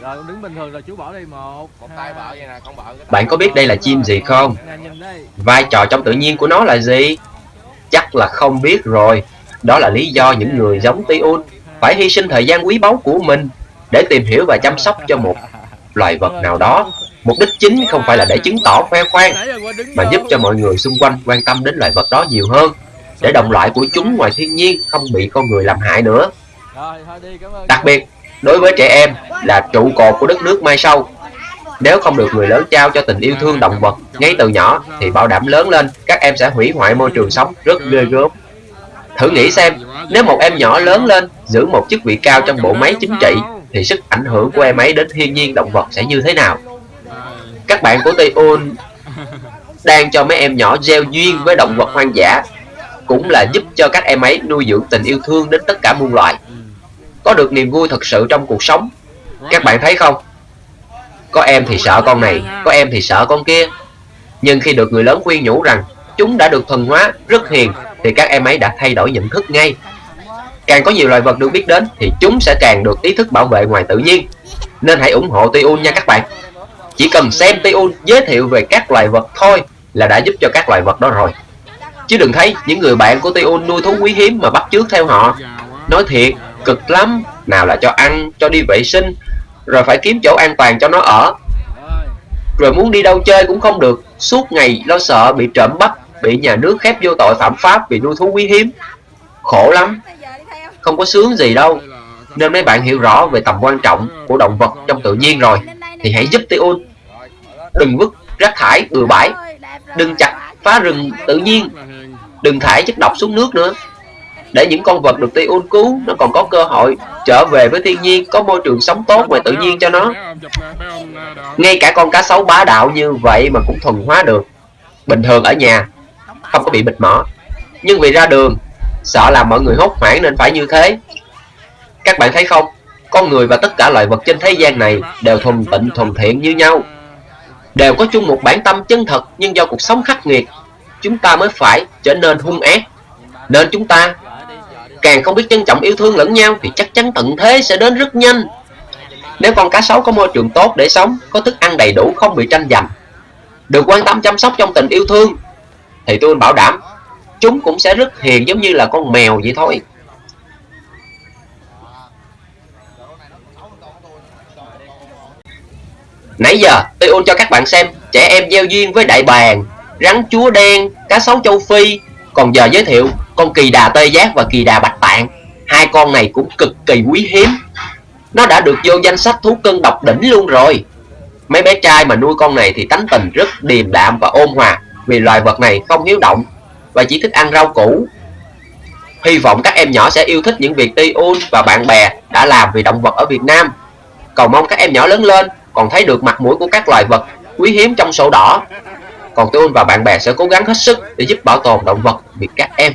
Rồi đứng bình thường rồi chú bỏ đi một một tay bợ vậy nè con bợ cái Bạn có biết đây là chim gì không? Vai trò trong tự nhiên của nó là gì? Chắc là không biết rồi. Đó là lý do những người giống Tiun phải hy sinh thời gian quý báu của mình để tìm hiểu và chăm sóc cho một loài vật nào đó. Mục đích chính không phải là để chứng tỏ khoe khoang, mà giúp cho mọi người xung quanh quan tâm đến loài vật đó nhiều hơn, để đồng loại của chúng ngoài thiên nhiên không bị con người làm hại nữa. Rồi thôi đi cảm ơn Đặc biệt, đối với trẻ em là trụ cột của đất nước mai sau. Nếu không được người lớn trao cho tình yêu thương động vật ngay từ nhỏ thì bảo đảm lớn lên các em sẽ hủy hoại môi trường sống rất ghê gớm. Thử nghĩ xem, nếu một em nhỏ lớn lên giữ một chức vị cao trong bộ máy chính trị thì sức ảnh hưởng của em ấy đến thiên nhiên động vật sẽ như thế nào? Các bạn của Tiun đang cho mấy em nhỏ gieo duyên với động vật hoang dã cũng là giúp cho các em ấy nuôi dưỡng tình yêu thương đến tất cả muôn loài có được niềm vui thật sự trong cuộc sống. Các bạn thấy không? Có em thì sợ con này, có em thì sợ con kia. Nhưng khi được người lớn khuyên nhủ rằng chúng đã được thuần hóa, rất hiền, thì các em ấy đã thay đổi nhận thức ngay. Càng có nhiều loài vật được biết đến, thì chúng sẽ càng được ý thức bảo vệ ngoài tự nhiên. Nên hãy ủng hộ Tiun nha các bạn. Chỉ cần xem Tiun giới thiệu về các loài vật thôi là đã giúp cho các loài vật đó rồi. Chứ đừng thấy những người bạn của Tiun nuôi thú quý hiếm mà bắt chước theo họ. Nói thiệt cực lắm. Nào là cho ăn, cho đi vệ sinh, rồi phải kiếm chỗ an toàn cho nó ở. Rồi muốn đi đâu chơi cũng không được. Suốt ngày lo sợ bị trộm bắt bị nhà nước khép vô tội phạm pháp vì nuôi thú quý hiếm. Khổ lắm. Không có sướng gì đâu. Nên mấy bạn hiểu rõ về tầm quan trọng của động vật trong tự nhiên rồi. Thì hãy giúp Tiun đừng vứt rác thải, bừa bãi. Đừng chặt phá rừng tự nhiên. Đừng thải chất độc xuống nước nữa để những con vật được Tiun cứu, nó còn có cơ hội trở về với thiên nhiên, có môi trường sống tốt ngoài tự nhiên cho nó. Ngay cả con cá sấu bá đạo như vậy mà cũng thuần hóa được. Bình thường ở nhà, không có bị bịt mỏ. Nhưng vì ra đường, sợ làm mọi người hốt hoảng nên phải như thế. Các bạn thấy không? Con người và tất cả loài vật trên thế gian này đều thuần tịnh, thuần thiện như nhau. Đều có chung một bản tâm chân thật, nhưng do cuộc sống khắc nghiệt, chúng ta mới phải trở nên hung ác. Nên chúng ta càng không biết trân trọng yêu thương lẫn nhau thì chắc chắn tận thế sẽ đến rất nhanh nếu con cá sấu có môi trường tốt để sống có thức ăn đầy đủ không bị tranh giành được quan tâm chăm sóc trong tình yêu thương thì tôi bảo đảm chúng cũng sẽ rất hiền giống như là con mèo vậy thôi Nãy giờ tôi ôn cho các bạn xem trẻ em gieo duyên với đại bàng, rắn chúa đen, cá sấu châu Phi. Còn giờ giới thiệu con kỳ đà tê giác và kỳ đà bạch tạng. Hai con này cũng cực kỳ quý hiếm. Nó đã được vô danh sách thú cưng độc đỉnh luôn rồi. Mấy bé trai mà nuôi con này thì tánh tình rất điềm đạm và ôn hòa, vì loài vật này không hiếu động và chỉ thích ăn rau củ. Hy vọng các em nhỏ sẽ yêu thích những việc Tiun và bạn bè đã làm vì động vật ở Việt Nam. Cầu mong các em nhỏ lớn lên còn thấy được mặt mũi của các loài vật quý hiếm trong sổ đỏ. Còn tôi và bạn bè sẽ cố gắng hết sức để giúp bảo tồn động vật vì các em